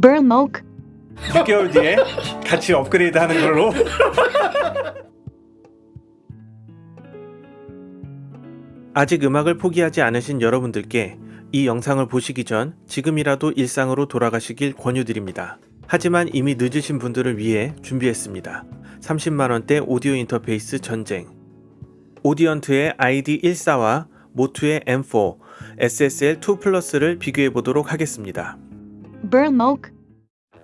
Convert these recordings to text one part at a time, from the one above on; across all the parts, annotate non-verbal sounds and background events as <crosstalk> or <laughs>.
Burmok, 6개월 뒤에 같이 업그레이드 하는 걸로. 아직 음악을 포기하지 않으신 여러분들께 이 영상을 보시기 전 지금이라도 일상으로 돌아가시길 권유드립니다. 하지만 이미 늦으신 분들을 위해 준비했습니다. 30만원대 오디오 인터페이스 전쟁. 오디언트의 ID14와 모투의 M4, SSL2 플러스를 비교해 보도록 하겠습니다. Burmok,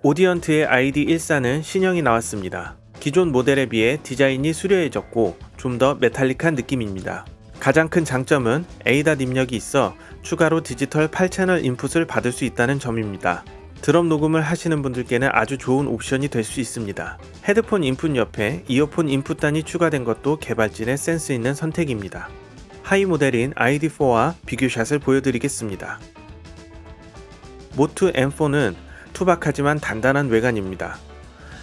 Audient의 ID14는 신형이 나왔습니다. 기존 모델에 비해 디자인이 수려해졌고 좀 더 metallic한 느낌입니다. 가장 큰 장점은 ADAT 입력이 있어 추가로 디지털 8채널 인풋을 받을 수 있다는 점입니다. 드럼 녹음을 하시는 분들께는 아주 좋은 옵션이 될 수 있습니다. 헤드폰 인풋 옆에 이어폰 인풋단이 추가된 것도 개발진의 센스 있는 선택입니다. 하위 모델인 ID4와 비교샷을 보여드리겠습니다. 모투 M4는 투박하지만 단단한 외관입니다.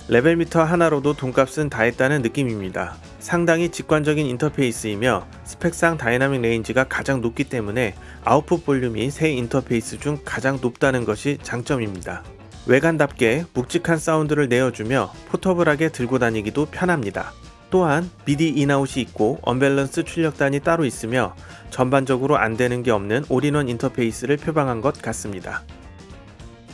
level meter 하나로도 돈값은 다 했다는 느낌입니다. 상당히 직관적인 인터페이스이며 스펙상 dynamic range가 가장 높기 때문에 아웃풋 볼륨이 세 인터페이스 중 가장 높다는 것이 장점입니다. 외관답게 묵직한 사운드를 내어주며 portable하게 들고 다니기도 편합니다. 또한 미디 인아웃이 있고 언밸런스 출력단이 따로 있으며 전반적으로 안 되는 게 없는 올인원 인터페이스를 표방한 것 같습니다.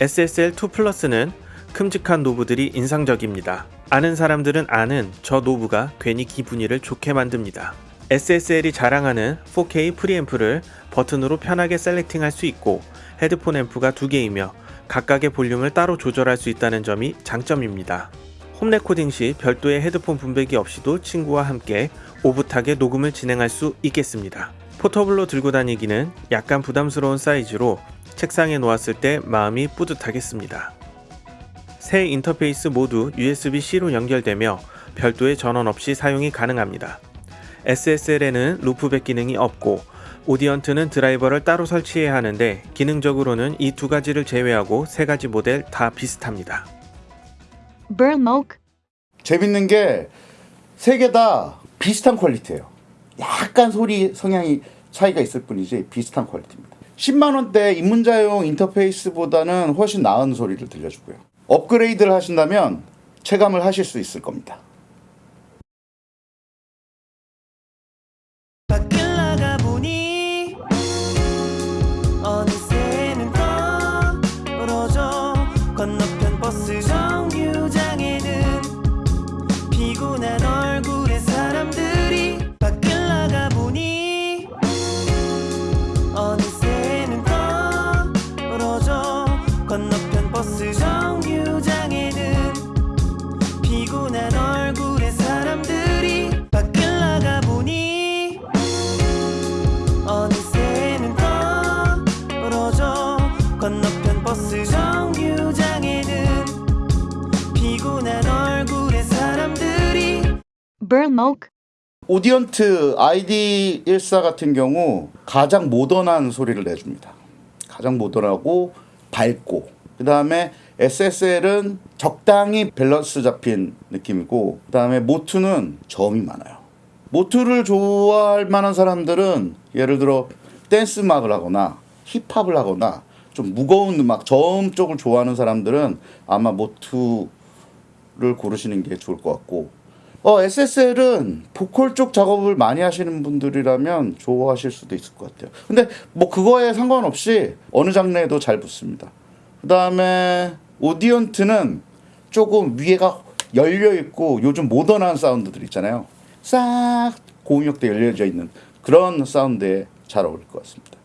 SSL2 플러스는 큼직한 knob들이 인상적입니다. 아는 사람들은 아는 저 knob가 괜히 기분이를 좋게 만듭니다. SSL이 자랑하는 4K 프리앰프를 버튼으로 편하게 selecting할 수 있고 헤드폰 앰프가 두 개이며 각각의 볼륨을 따로 조절할 수 있다는 점이 장점입니다. 홈 레코딩 시 별도의 헤드폰 분배기 없이도 친구와 함께 오붓하게 녹음을 진행할 수 있겠습니다. 포터블로 들고 다니기는 약간 부담스러운 사이즈로 책상에 놓았을 때 마음이 뿌듯하겠습니다. 세 인터페이스 모두 USB-C로 연결되며 별도의 전원 없이 사용이 가능합니다. SSL에는 loopback 기능이 없고 Audient는 드라이버를 따로 설치해야 하는데 기능적으로는 이 두 가지를 제외하고 세 가지 모델 다 비슷합니다. Burmok, 재밌는 게 세 개 다 비슷한 퀄리티예요. 약간 소리 성향이 차이가 있을 뿐이지 비슷한 퀄리티입니다. 10만 원대 입문자용 인터페이스보다는 훨씬 나은 소리를 들려주고요. 업그레이드를 하신다면 체감을 하실 수 있을 겁니다. Burmok, Audient ID14 같은 경우 가장 모던한 소리를 내줍니다. 가장 모던하고 밝고 그 다음에 SSL은 적당히 밸런스 잡힌 느낌이고 그 다음에 MOTU는 저음이 많아요. MOTU를 좋아할 만한 사람들은 예를 들어 댄스 음악을 하거나 힙합을 하거나 좀 무거운 음악 저음 쪽을 좋아하는 사람들은 아마 모투를 고르시는 게 좋을 것 같고 어, SSL은 보컬 쪽 작업을 많이 하시는 분들이라면 좋아하실 수도 있을 것 같아요. 근데 뭐 그거에 상관없이 어느 장르에도 잘 붙습니다. 그 다음에 오디언트는 조금 위에가 열려 있고 요즘 모던한 사운드들 있잖아요. 싹 고음역대 열려져 있는 그런 사운드에 잘 어울릴 것 같습니다.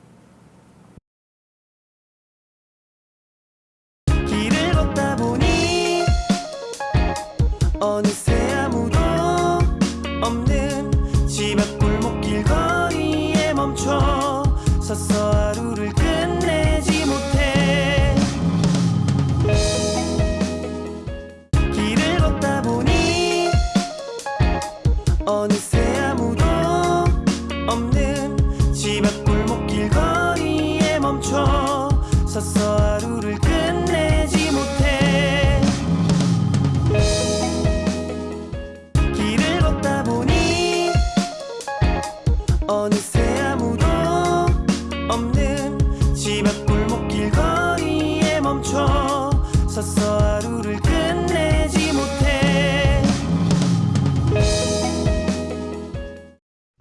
서서 하루를 끝내지 못해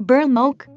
Burn Moke.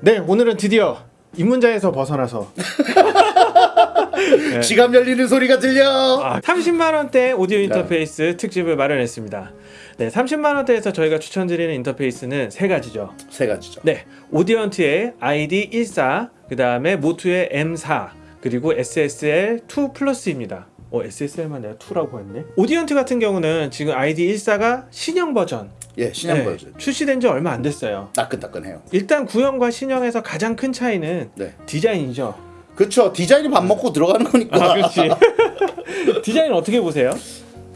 네, 오늘은 드디어 입문자에서 벗어나서 <laughs> 네. 지갑 열리는 소리가 들려. 아, 30만 원대 오디오 인터페이스 특집을 마련했습니다. 네, 30만 원대에서 저희가 추천드리는 인터페이스는 세 가지죠. 세 가지죠. 네, 오디언트의 ID14, 그 다음에 모투의 M4, 그리고 SSL2 플러스입니다. 어, SSL만 내가 2라고 했네. Audient 같은 경우는 지금 ID14가 신형 버전, 예, 신형 네, 버전. 출시된 지 얼마 안 됐어요. 따끈따끈해요. 일단 구형과 신형에서 가장 큰 차이는 네. 디자인이죠. 그렇죠. 디자인이 반 먹고 들어가는 거니까. 아, 그렇지. <laughs> 디자인 어떻게 보세요?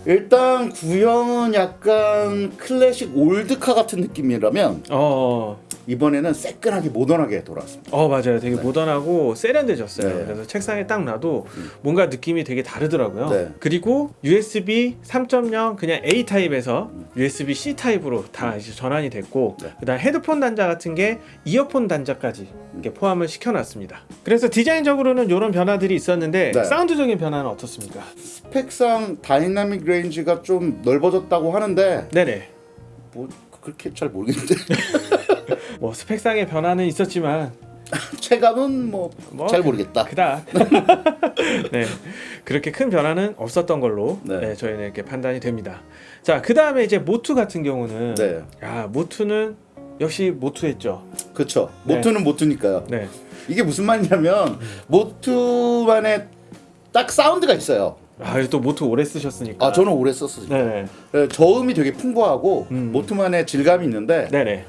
일단 구형은 약간 클래식 old car 같은 느낌이라면 어, 이번에는 새끈하게 모던하게 돌아왔습니다. 어 맞아요. 되게 네. 모던하고 세련돼졌어요. 네. 그래서 책상에 딱 놔도 뭔가 느낌이 되게 다르더라고요. 네. 그리고 USB 3.0 그냥 A 타입에서 USB C 타입으로 다 이제 전환이 됐고, 네. 그다음 헤드폰 단자 같은 게 이어폰 단자까지 이렇게 포함을 시켜놨습니다. 그래서 디자인적으로는 이런 변화들이 있었는데 네. 사운드적인 변화는 어떻습니까? 스펙상 dynamic range가 좀 넓어졌다고 하는데 네네. 뭐 그렇게 잘 모르겠는데 뭐 스펙상의 변화는 있었지만 체감은 뭐잘 뭐, 모르겠다. 그닥 네 그렇게 큰 변화는 없었던 걸로 네. 네. 저희는 이렇게 판단이 됩니다. 자그 다음에 이제 모투 같은 경우는 네. 야 모투는 역시 모투했죠. 그렇죠. 네. 모투는 모투니까요. 네. 이게 무슨 말이냐면 모투만의 딱 사운드가 있어요. 아또 모투 오래 쓰셨으니까. 아 저는 오래 썼어요. 네네 네, 저음이 되게 풍부하고 음. 모투만의 질감이 있는데 네네.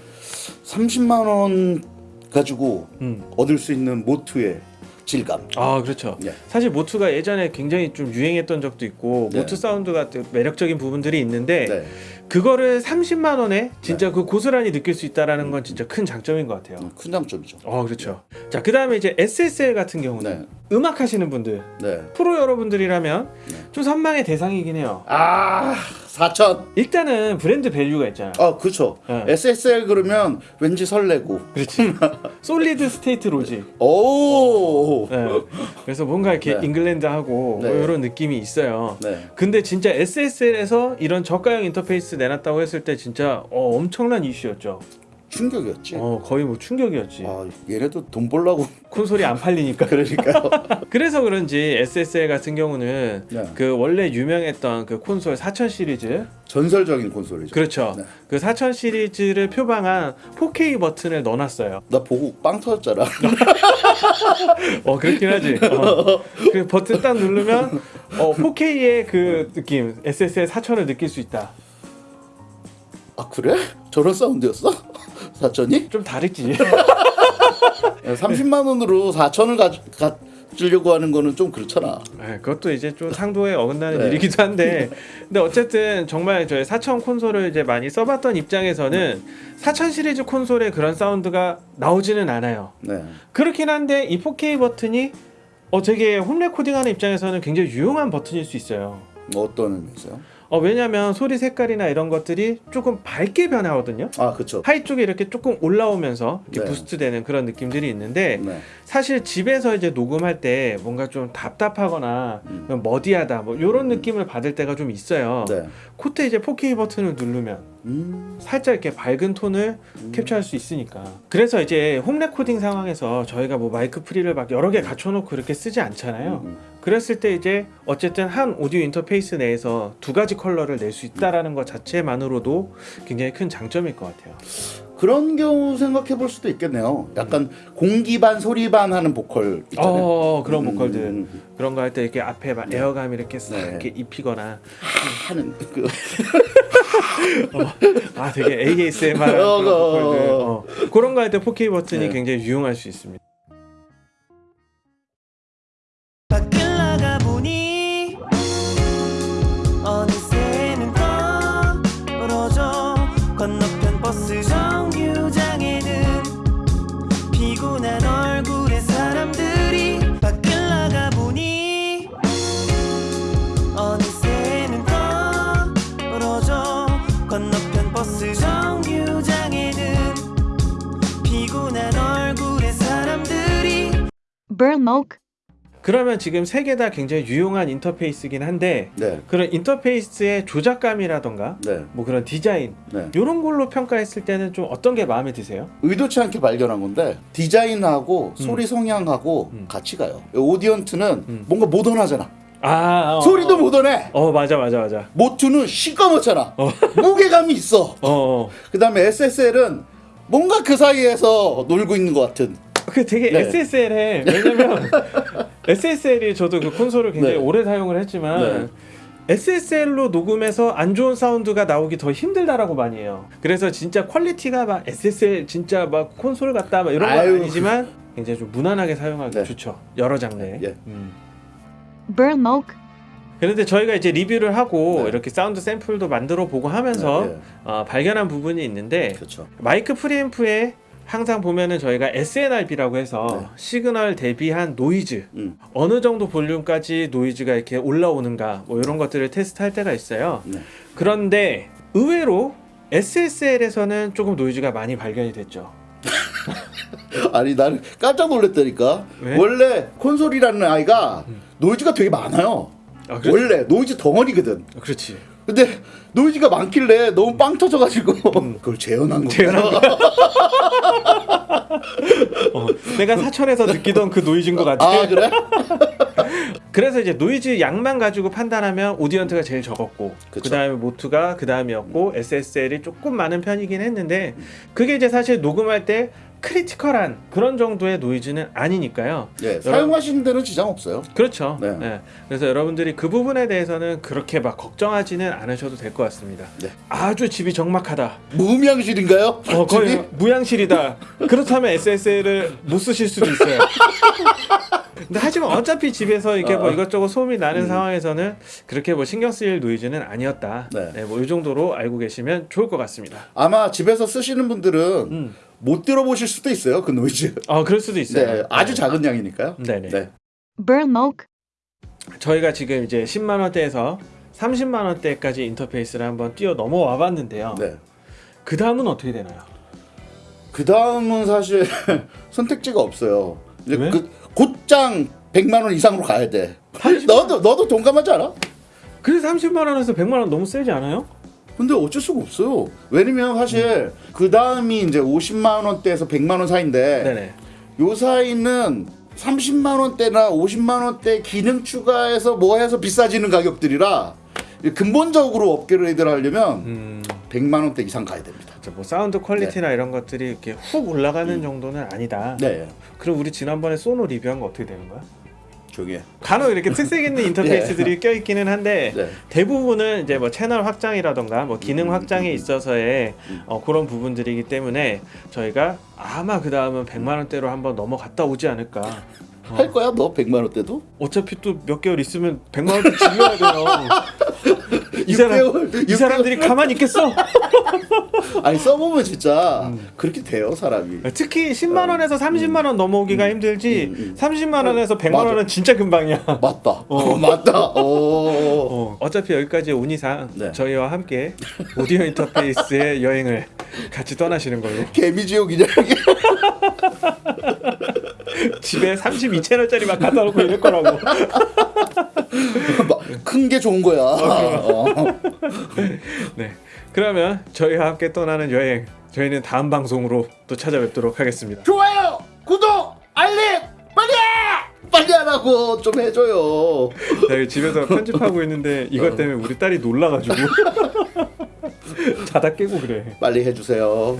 30만 원 가지고 음. 얻을 수 있는 모투의 질감. 아 그렇죠. 예. 사실 모투가 예전에 굉장히 좀 유행했던 적도 있고 네. 모투 사운드가 또 매력적인 부분들이 있는데 네. 그거를 30만 원에 진짜 그 고스란히 느낄 수 있다라는 건 진짜 큰 장점인 것 같아요. 음, 큰 장점이죠. 어 그렇죠. 자 그다음에 이제 SSL 같은 경우는 네. 음악 하시는 분들 네. 프로 여러분들이라면 네. 좀 선망의 대상이긴 해요. 아 4천. 일단은 브랜드 value가 있잖아. 아 그렇죠. 네. SSL 그러면 왠지 설레고. 그렇지. <laughs> Solid State Logic. 오. 네. 그래서 뭔가 이렇게 네. 잉글랜드하고 네. 뭐 이런 느낌이 있어요. 네. 근데 진짜 SSL에서 이런 저가형 인터페이스 내놨다고 했을 때 진짜 어, 엄청난 이슈였죠. 충격이었지. 어, 거의 뭐 충격이었지. 아 얘네도 돈 벌라고 콘솔이 안 팔리니까. <laughs> 그러니까요. <laughs> 그래서 그런지 SSL 같은 경우는 네. 그 원래 유명했던 그 콘솔 4000 시리즈 전설적인 콘솔이죠. 그렇죠. 네. 그4000 시리즈를 표방한 4K 버튼을 넣어놨어요. 나 보고 빵 터졌잖아. <laughs> 어 그렇긴 하지. 어. 그 버튼 딱 누르면 어 4K의 그 느낌 SSL 4000을 느낄 수 있다. 아 그래? 저런 사운드였어? 사천이? 좀 다르지. <laughs> 30만 원으로 4천을 가, 가지려고 하는 거는 좀 그렇잖아. 네, 그것도 이제 좀 상도에 어긋나는 네. 일이기도 한데, 근데 어쨌든 정말 저희 4000 콘솔을 이제 많이 써봤던 입장에서는 4000 시리즈 콘솔의 그런 사운드가 나오지는 않아요. 네. 그렇긴 한데 이 4K 버튼이 어 되게 홈 레코딩하는 입장에서는 굉장히 유용한 버튼일 수 있어요. 뭐 어떤 의미세요? 어 왜냐면 소리 색깔이나 이런 것들이 조금 밝게 변하거든요. 아 그렇죠. high 쪽에 이렇게 조금 올라오면서 이렇게 네. boost 되는 그런 느낌들이 있는데 네. 사실 집에서 이제 녹음할 때 뭔가 좀 답답하거나 음. muddy하다 뭐 이런 느낌을 받을 때가 좀 있어요. 네. 그때 이제 4K 버튼을 누르면 음. 살짝 이렇게 밝은 톤을 캡처할 수 있으니까. 그래서 이제 홈 레코딩 상황에서 저희가 뭐 마이크 pre를 막 여러 개 갖춰놓고 이렇게 쓰지 않잖아요. 음. 그랬을 때 이제 어쨌든 한 오디오 인터페이스 내에서 두 가지 컬러를 낼 수 있다라는 것 자체만으로도 굉장히 큰 장점일 것 같아요. 그런 경우 생각해 볼 수도 있겠네요. 약간 공기 반 소리 반 하는 보컬 있잖아요. 어 그런 음, 보컬들 음, 그런 거 할 때 이렇게 앞에 막 air감 이렇게 싹 네. 이렇게 입히거나 하는 그 <laughs> 아 되게 ASMR 그런 어, 어. 어, 그런 거 할 때 4K 버튼이 네. 굉장히 유용할 수 있습니다. Moke. 그러면 지금 세 개 다 굉장히 유용한 인터페이스긴 한데 네. 그런 인터페이스의 조작감이라던가 네. 뭐 그런 디자인 네. 이런 걸로 평가했을 때는 좀 어떤 게 마음에 드세요? 의도치 않게 발견한 건데 디자인하고 소리 성향하고 음. 같이 가요. 오디언트는 음. 뭔가 모던하잖아. 아 어, 소리도 어. 모던해. 어 맞아 맞아 맞아. 모투는 시꺼멓잖아. 어. <laughs> 무게감이 있어. 어, 어. 그다음에 SSL은 뭔가 그 사이에서 놀고 있는 것 같은. <laughs> 그 되게 네. SSL에 왜냐면 <laughs> SSL이 저도 그 콘솔을 굉장히 네. 오래 사용을 했지만 SSL로 녹음해서 안 좋은 사운드가 나오기 더 힘들다라고 많이 해요. 그래서 진짜 퀄리티가 막 SSL 진짜 막 콘솔 같다 막 이런 건. 아니지만 굉장히 좀 무난하게 사용하기 네. 좋죠. 여러 장르에. 예. 음. burn smoke, 그런데 저희가 이제 리뷰를 하고 네. 이렇게 사운드 샘플도 만들어 보고 하면서 네, 네. 어, 발견한 부분이 있는데 그렇죠. 마이크 프리앰프에 항상 보면은 저희가 SNR비라고 해서 네. 시그널 대비한 노이즈 음. 어느 정도 볼륨까지 노이즈가 이렇게 올라오는가 뭐 이런 것들을 테스트할 때가 있어요. 네. 그런데 의외로 SSL에서는 조금 노이즈가 많이 발견이 됐죠. <laughs> 아니 나는 깜짝 놀랐다니까. 왜? 원래 콘솔이라는 아이가 노이즈가 되게 많아요. 아. 원래 노이즈 덩어리거든. 그렇지. 근데 노이즈가 많길래 너무 빵 터져가지고 그걸 재현한 거야. 재현한 <laughs> 어, 내가 사천에서 느끼던 그 노이즈인 것 같아. 아 그래? <laughs> 그래서 이제 노이즈 양만 가지고 판단하면 Audient가 제일 적었고 그. 다음에 MOTU가 그 다음이었고 SSL이 조금 많은 편이긴 했는데 그게 이제 사실 녹음할 때 critical한 그런 정도의 노이즈는 아니니까요. 예, 사용하시는 데는 지장 없어요. 그렇죠. 네. 예. 그래서 여러분들이 그 부분에 대해서는 그렇게 막 걱정하지는 않으셔도 될 것 같습니다. 네. 아주 집이 적막하다. 무음향실인가요? 어, 거의 집이? 무향실이다. 그렇다면 SSL을 못 쓰실 수도 있어요. 근데 하지만 어차피 집에서 이렇게 뭐 어. 이것저것 소음이 나는 음. 상황에서는 그렇게 뭐 신경 쓰일 노이즈는 아니었다. 네. 네, 뭐이 정도로 알고 계시면 좋을 것 같습니다. 아마 집에서 쓰시는 분들은 음. 못 들어보실 수도 있어요. 그 노이즈. 아, 그럴 수도 있어요. 네, 아주 작은 양이니까요. 네네. 네. burn smoke, 저희가 지금 이제 10만 원대에서 30만 원대까지 인터페이스를 한번 뛰어 넘어와 봤는데요. 네. 그 다음은 어떻게 되나요? 그 다음은 사실 <laughs> 선택지가 없어요. 이제 왜? 그 곧장 100만 원 이상으로 가야 돼. 30만 너도 너도 동감하지 않아? 그래서 30만 원에서 100만 원 너무 세지 않아요? 근데 어쩔 수가 없어요. 왜냐면 사실 그 다음이 이제 50만 원대에서 100만 원 사이인데 네네. 요 사이는 30만 원대나 50만 원대 기능 추가해서 뭐 해서 비싸지는 가격들이라 근본적으로 업그레이드를 하려면 음, 100만 원대 이상 가야 됩니다. 저뭐 사운드 quality나 이런 것들이 이렇게 훅 올라가는 정도는 아니다. 네. 그럼 우리 지난번에 소노 리뷰한 거 어떻게 되는 거야? 조용히 해. 간혹 이렇게 특색 있는 <laughs> 인터페이스들이 껴있기는 한데 네. 대부분은 이제 뭐 채널 확장이라던가 뭐 기능 음, 확장에 음, 있어서의 음. 어, 그런 부분들이기 때문에 저희가 아마 그 다음은 100만 원대로 한번 넘어갔다 오지 않을까. 어. 할 거야 너 100만 원대도? 어차피 또 몇 개월 있으면 100만 원대 <laughs> 질려야 돼요. <laughs> 이 사람 6개월, 이 사람들이 가만히 있겠어? <laughs> 아니 써보면 진짜 음. 그렇게 돼요 사람이. 특히 10만 원에서 30만 원 넘어오기가 힘들지 음, 음. 30만 원에서 100만 맞아. 원은 진짜 금방이야. <laughs> 맞다. 어. 맞다. 오. 어, 어차피 여기까지 온 이상 네. 저희와 함께 오디오 인터페이스의 여행을 같이 떠나시는 걸로 개미지옥이냐 이게. 집에 32채널짜리 막 갖다 놓고 이럴 거라고 큰 게 좋은 거야. 어. <laughs> 네 그러면 저희와 함께 떠나는 여행 저희는 다음 방송으로 또 찾아뵙도록 하겠습니다 좋아요, 구독, 알림, 빨리 해! 빨리 하라고 좀 해줘요. 나 집에서 편집하고 있는데 이것 때문에 우리 딸이 놀라가지고 <laughs> 자다 깨고 그래 빨리 해주세요.